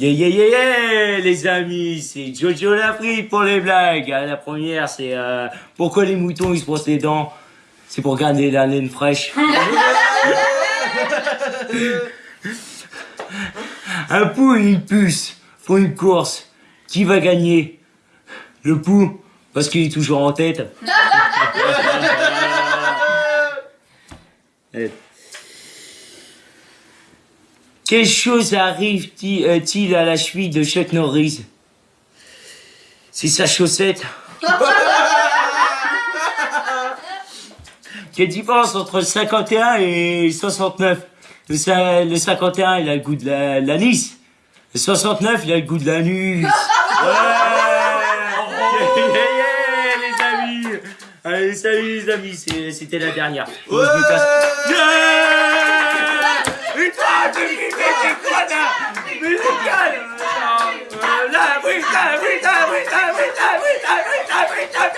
Yeah, yeah, yeah, yeah, les amis, c'est Jojo Lafrite pour les blagues. Ah, La première, c'est euh, pourquoi les moutons ils se brossent les dents? C'est pour garder la laine fraîche. Un pou et une puce font une course. Qui va gagner? Le pou, parce qu'il est toujours en tête. Quelle chose arrive-t-il à la cheville de Chuck Norris? C'est sa chaussette. Quelle différence entre 51 et 69 le, cin- le 51, il a le goût de la- l'anis. Le 69, il a le goût de l'anus. Ouais. Yeah, yeah, yeah, les amis. Allez, salut les amis, c'était la dernière. Faut every time, every time, every time, every time, every time, every time.